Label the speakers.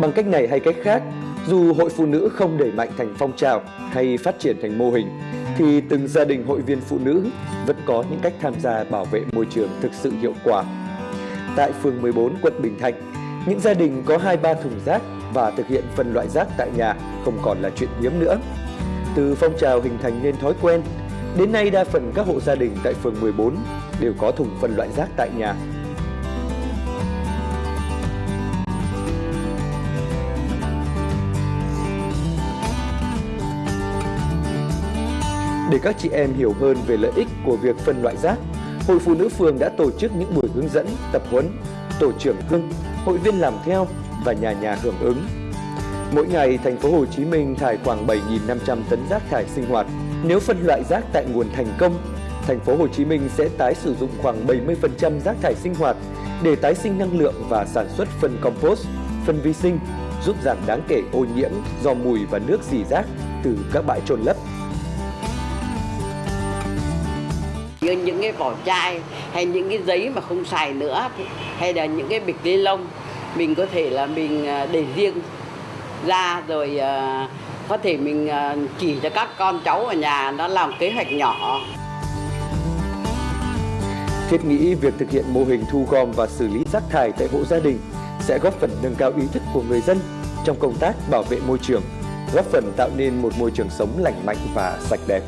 Speaker 1: Bằng cách này hay cách khác, dù hội phụ nữ không đẩy mạnh thành phong trào hay phát triển thành mô hình, thì từng gia đình hội viên phụ nữ vẫn có những cách tham gia bảo vệ môi trường thực sự hiệu quả. Tại phường 14 quận Bình Thạnh, những gia đình có 2-3 thùng rác và thực hiện phân loại rác tại nhà không còn là chuyện hiếm nữa. Từ phong trào hình thành nên thói quen, đến nay đa phần các hộ gia đình tại phường 14 đều có thùng phân loại rác tại nhà. Để các chị em hiểu hơn về lợi ích của việc phân loại rác, Hội Phụ nữ phường đã tổ chức những buổi hướng dẫn, tập huấn, tổ trưởng hưng, hội viên làm theo và nhà nhà hưởng ứng. Mỗi ngày, thành phố Hồ Chí Minh thải khoảng 7.500 tấn rác thải sinh hoạt. Nếu phân loại rác tại nguồn thành công, thành phố Hồ Chí Minh sẽ tái sử dụng khoảng 70% rác thải sinh hoạt để tái sinh năng lượng và sản xuất phân compost, phân vi sinh, giúp giảm đáng kể ô nhiễm do mùi và nước dì rác từ các bãi trôn lấp.
Speaker 2: Như những cái vỏ chai hay những cái giấy mà không xài nữa hay là những cái bịch ni lông mình có thể là mình à, để riêng ra rồi à, có thể mình à, chỉ cho các con cháu ở nhà nó làm kế hoạch nhỏ
Speaker 1: Thiết nghĩ việc thực hiện mô hình thu gom và xử lý rác thải tại hộ gia đình sẽ góp phần nâng cao ý thức của người dân trong công tác bảo vệ môi trường, góp phần tạo nên một môi trường sống lành mạnh và sạch đẹp.